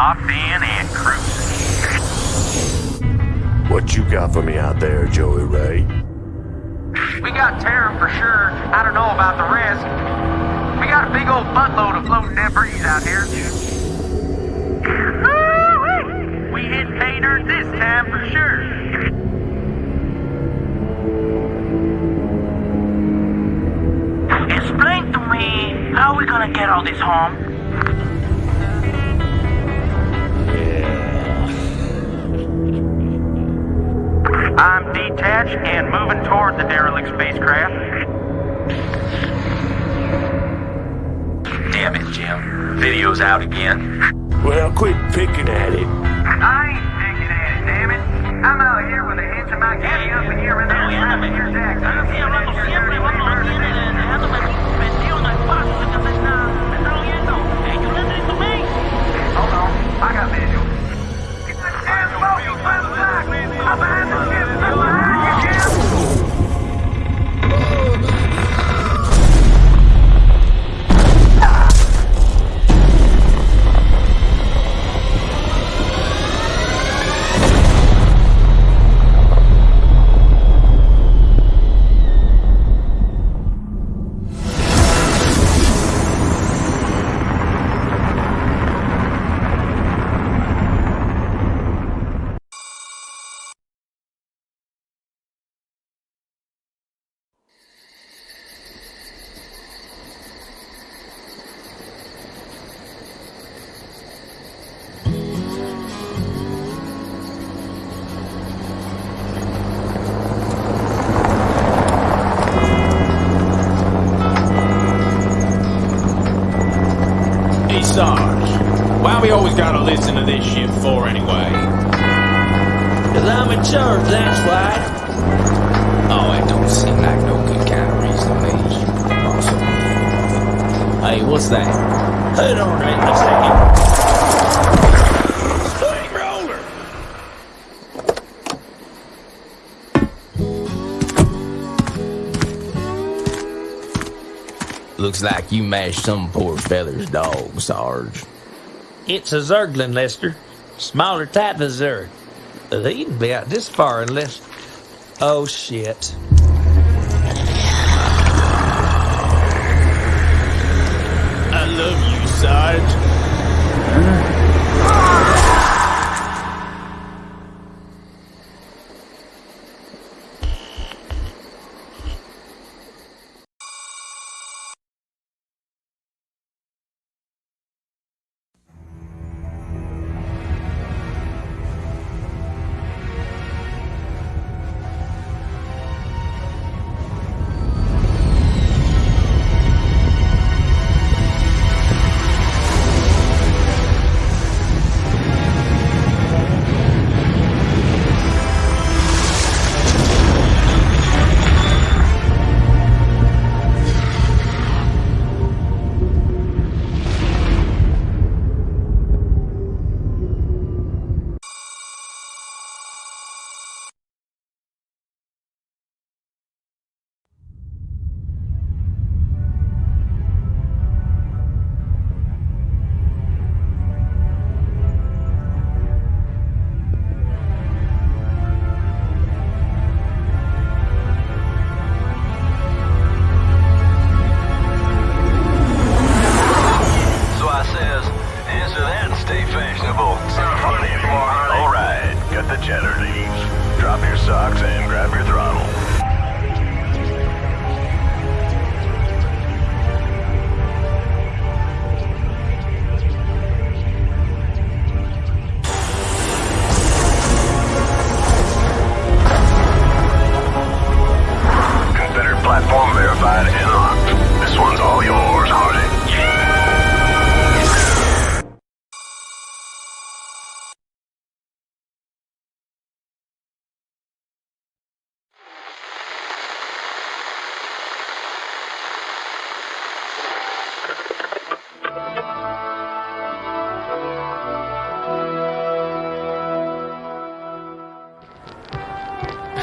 Locked in and cruising. What you got for me out there, Joey Ray? We got Terra for sure. I don't know about the rest. We got a big old buttload of floating debris out here. We hit pay dirt this time for sure. Explain to me how we gonna get all this home. Detached and moving toward the derelict spacecraft. Damn it, Jim. Video's out again. Well, quit picking at it. I ain't picking at it, damn it. I'm out here with a hands in my kitty up and here and there We always gotta listen to this shit for anyway? Cause I'm in charge, that's why. Oh, it don't seem like no good kind of reason to me. Hey, what's that? Hold on right a second. Looks like you mashed some poor feather's dog, Sarge. It's a Zergling, Lester. Smaller type of Zerg. They'd be out this far unless... Oh, shit. I love you, Sarge.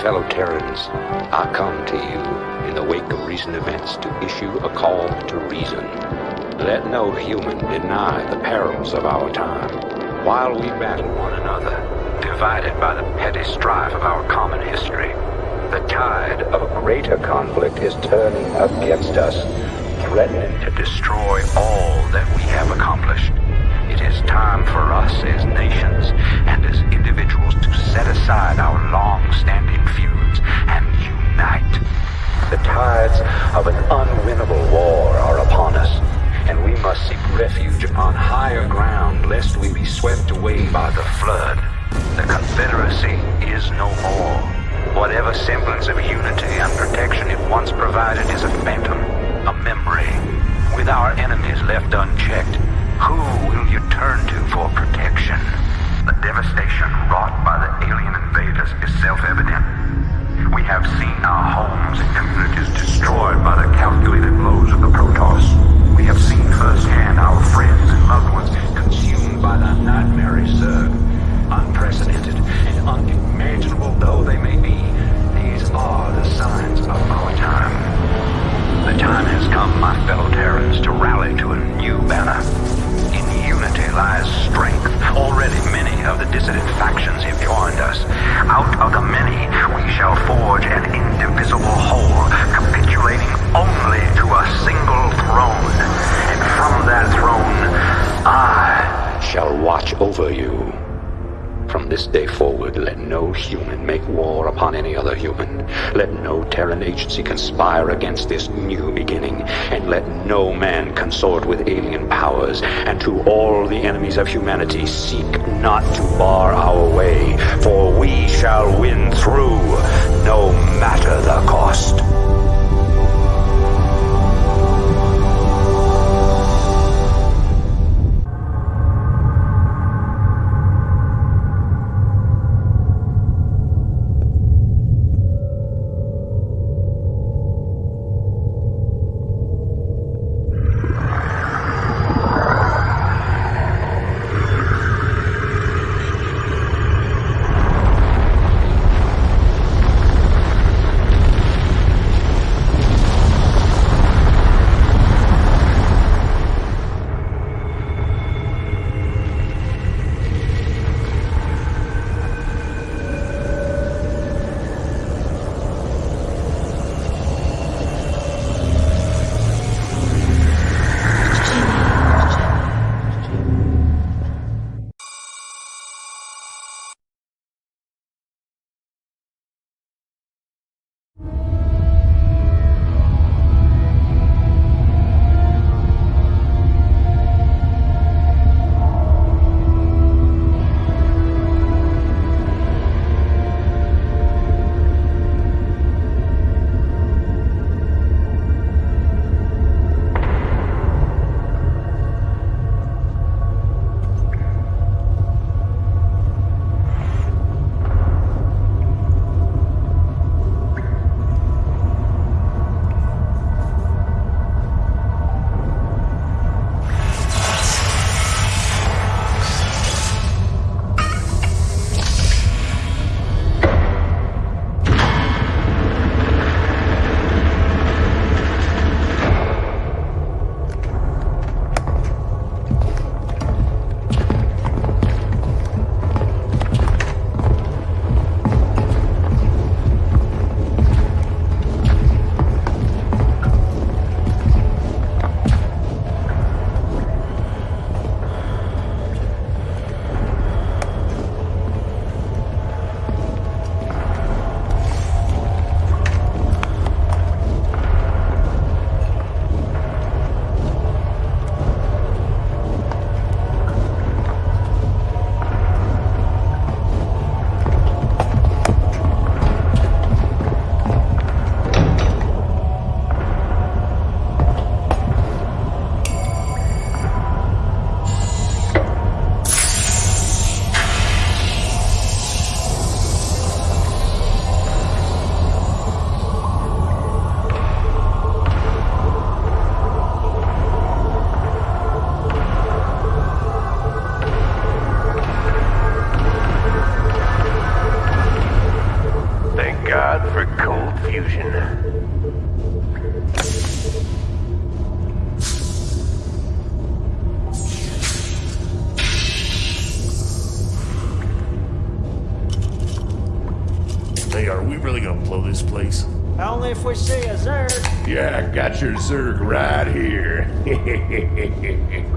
Fellow Terrans, I come to you in the wake of recent events to issue a call to reason. Let no human deny the perils of our time. While we battle one another, divided by the petty strife of our common history, the tide of a greater conflict is turning against us, threatening to destroy all that we have accomplished. It is time for us as nations and as individuals to set aside our long-standing tides of an unwinnable war are upon us, and we must seek refuge upon higher ground lest we be swept away by the flood. The Confederacy is no more. Whatever semblance of unity and protection it once provided is a phantom, a memory. With our enemies left unchecked, who will you turn to for protection? The devastation wrought by the alien invaders is self-evident. We have seen our homes and communities destroyed by the calculated blows of the Protoss. We have seen firsthand our friends and loved ones consumed by the nightmare Zerg. Unprecedented and unimaginable though they may be, these are the signs of our time. The time has come, my fellow Terrans, to rally to a new banner. Lies strength. Already many of the dissident factions have joined us. Out of the many, we shall forge an indivisible whole, capitulating only to a single throne. And from that throne, I shall watch over you. From this day forward, let no human make war upon any other human. Let no Terran agency conspire against this new beginning, and let no man consort with alien powers. And to all the enemies of humanity, seek not to bar our way, for we shall win through, no matter the cost. Hey, are we really gonna blow this place? Only if we see a Zerg. Yeah, I got your Zerg right here.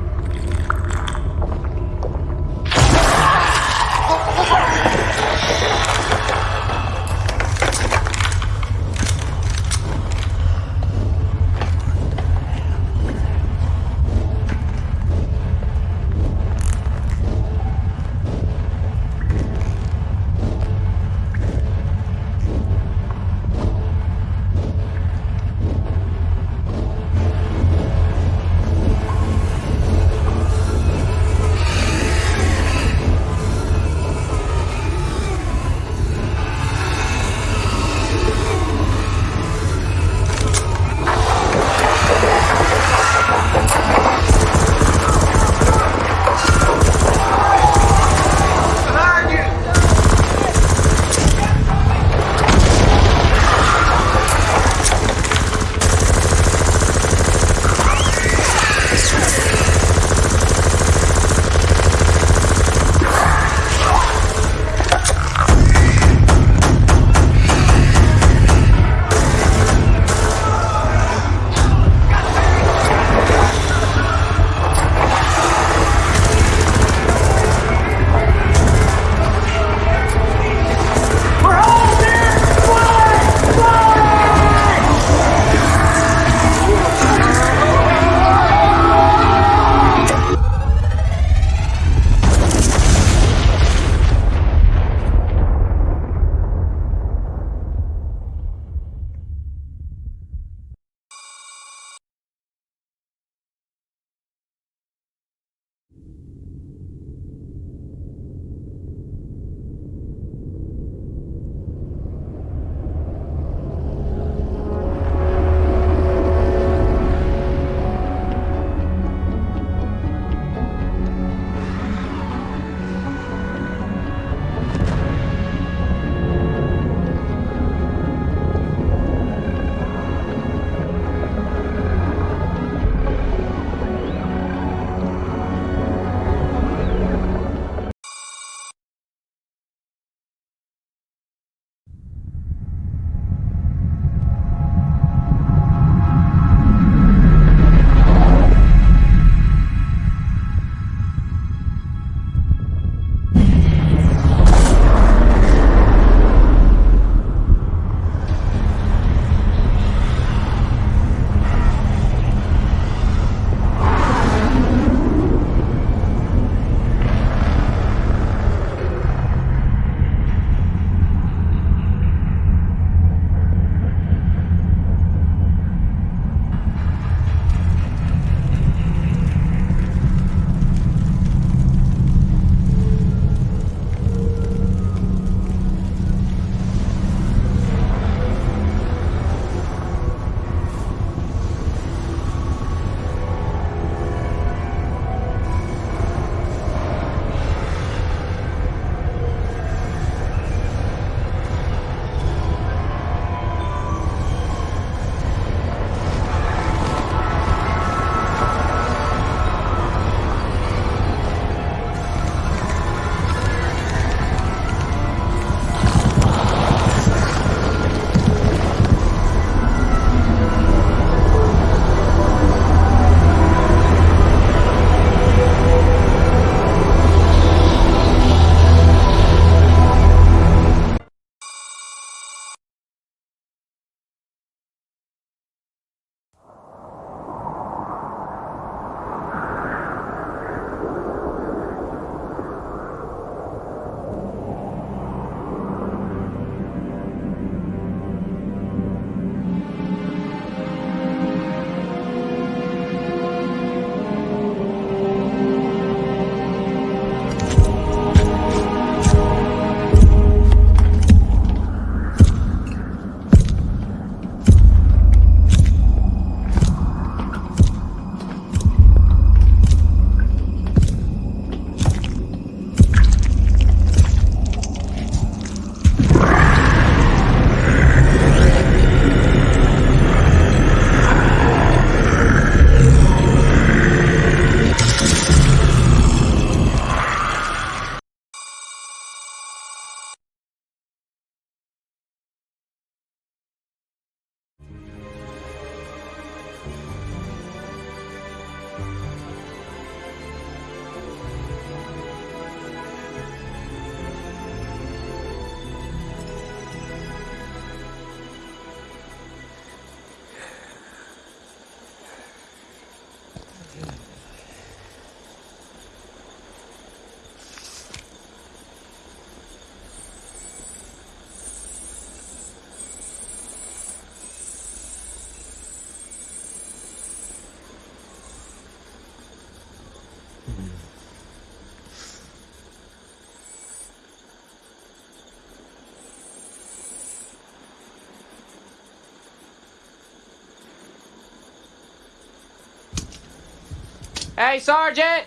Hey, Sergeant!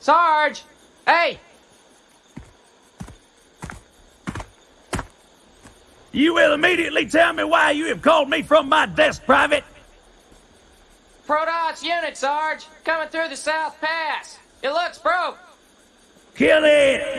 Sarge! Hey! You will immediately tell me why you have called me from my desk, Private. Protoss unit, Sarge! Coming through the South Pass! It looks broke! Kill it!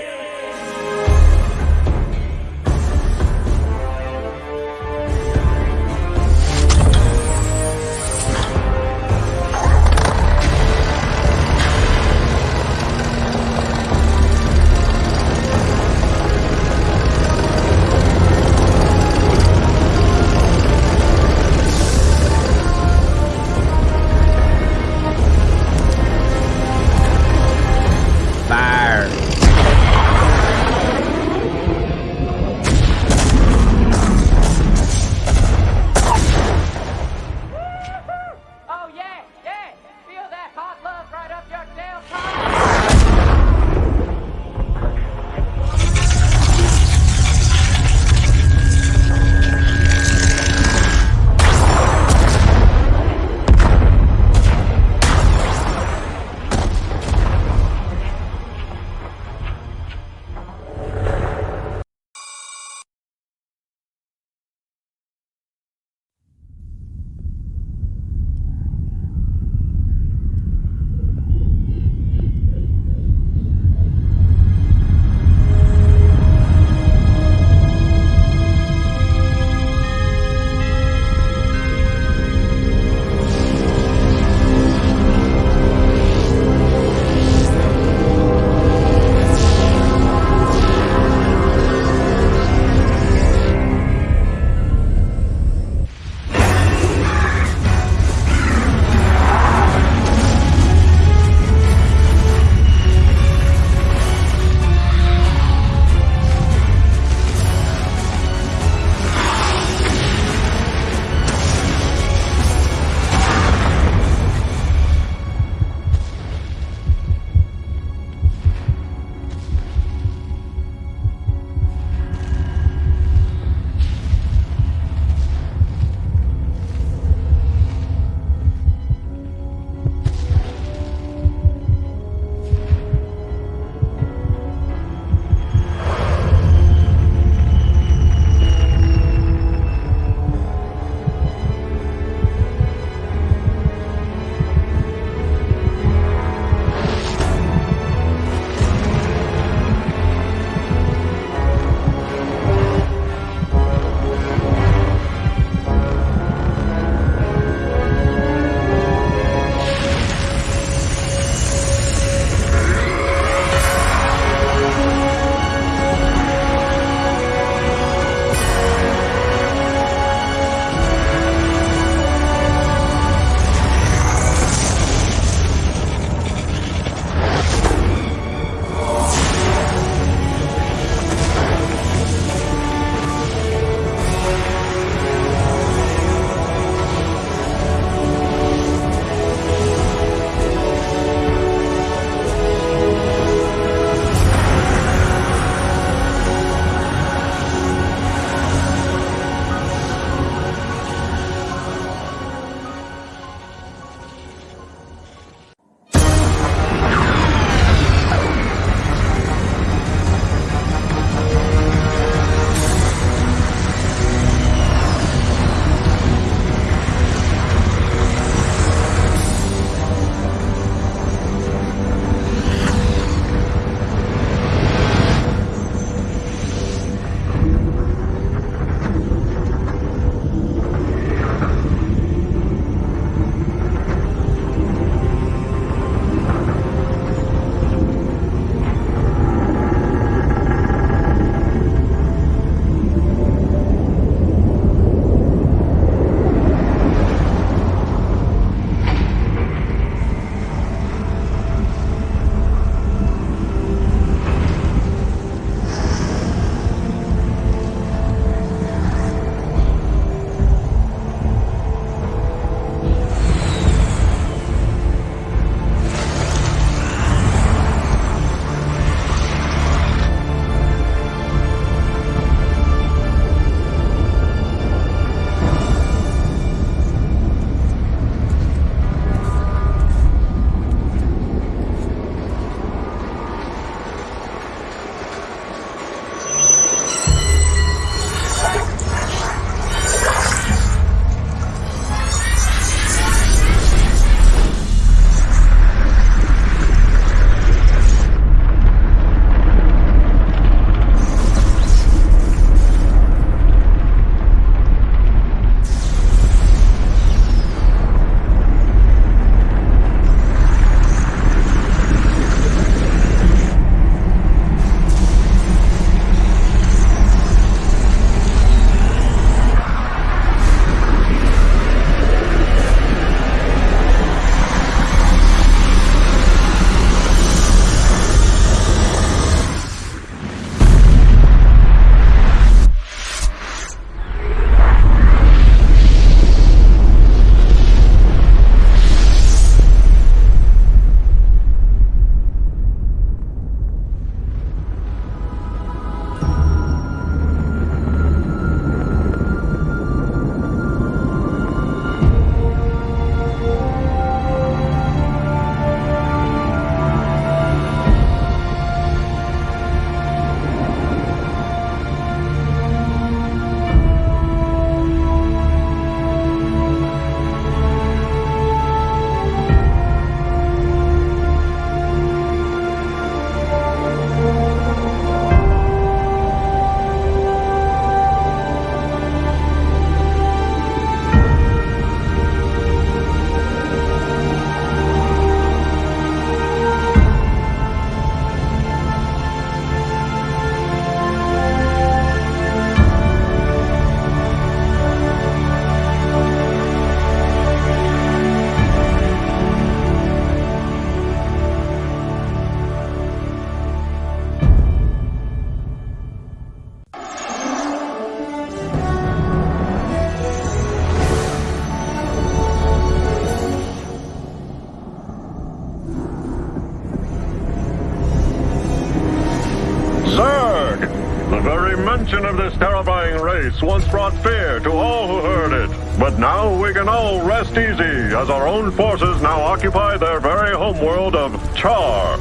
Once brought fear to all who heard it. But now we can all rest easy as our own forces now occupy their very homeworld of Char.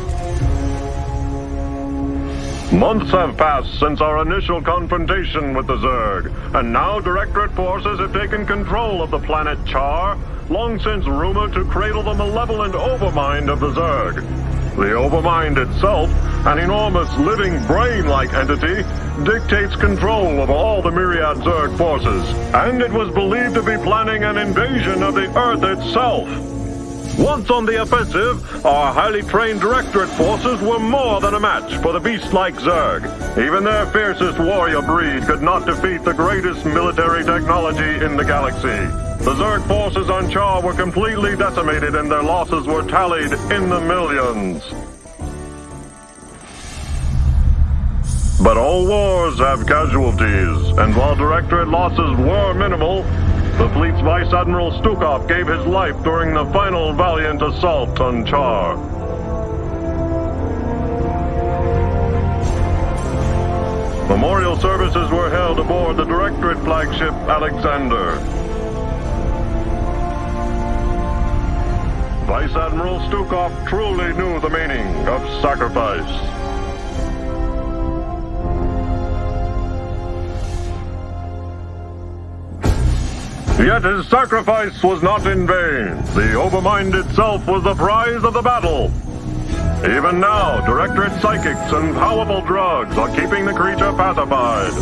Months have passed since our initial confrontation with the Zerg, and now Directorate forces have taken control of the planet Char, long since rumored to cradle the malevolent overmind of the Zerg. The overmind itself, an enormous living brain-like entity, dictates control of all the myriad Zerg forces, and it was believed to be planning an invasion of the Earth itself. Once on the offensive, our highly trained Directorate forces were more than a match for the beast-like Zerg. Even their fiercest warrior breed could not defeat the greatest military technology in the galaxy. The Zerg forces on Char were completely decimated and their losses were tallied in the millions. But all wars have casualties, and while Directorate losses were minimal, the fleet's Vice Admiral Stukov gave his life during the final valiant assault on Char. Memorial services were held aboard the Directorate flagship Alexander. Vice Admiral Stukov truly knew the meaning of sacrifice. Yet his sacrifice was not in vain. The Overmind itself was the prize of the battle. Even now, Directorate psychics and powerful drugs are keeping the creature pacified.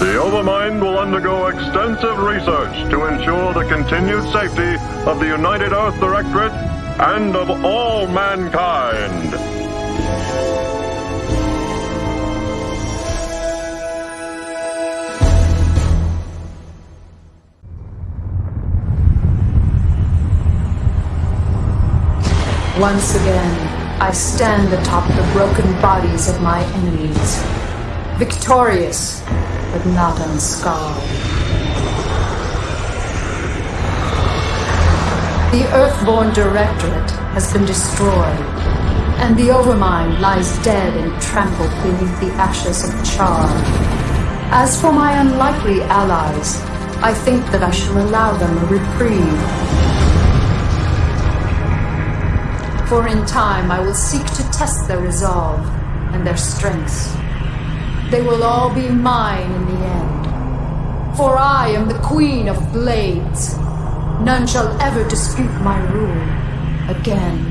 The Overmind will undergo extensive research to ensure the continued safety of the United Earth Directorate and of all mankind. Once again, I stand atop the broken bodies of my enemies. Victorious, but not unscarred. The Earthborn Directorate has been destroyed, and the Overmind lies dead and trampled beneath the ashes of Char. As for my unlikely allies, I think that I shall allow them a reprieve. For in time I will seek to test their resolve and their strengths. They will all be mine in the end. For I am the Queen of Blades. None shall ever dispute my rule again.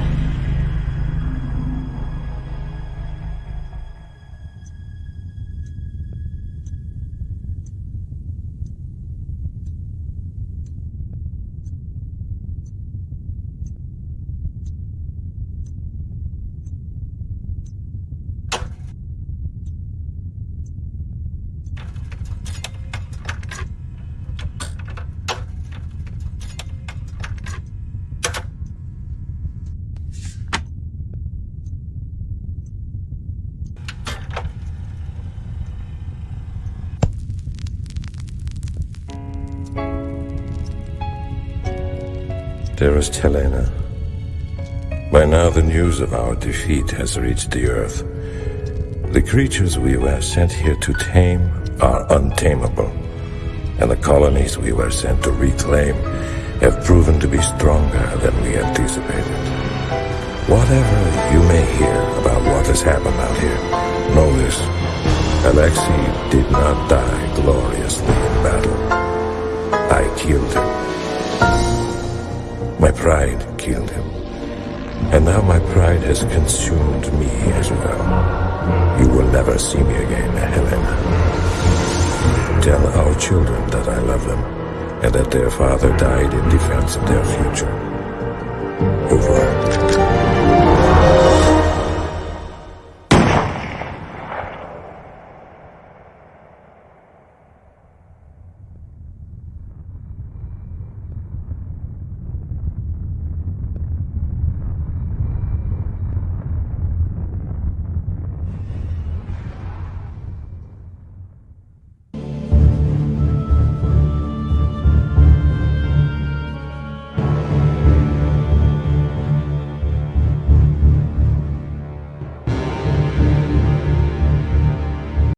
Dearest Helena, by now the news of our defeat has reached the Earth. The creatures we were sent here to tame are untamable, and the colonies we were sent to reclaim have proven to be stronger than we anticipated. Whatever you may hear about what has happened out here, know this. Alexei did not die gloriously in battle. I killed him. My pride killed him. And now my pride has consumed me as well. You will never see me again, Helen. Tell our children that I love them, and that their father died in defense of their future. Revoir.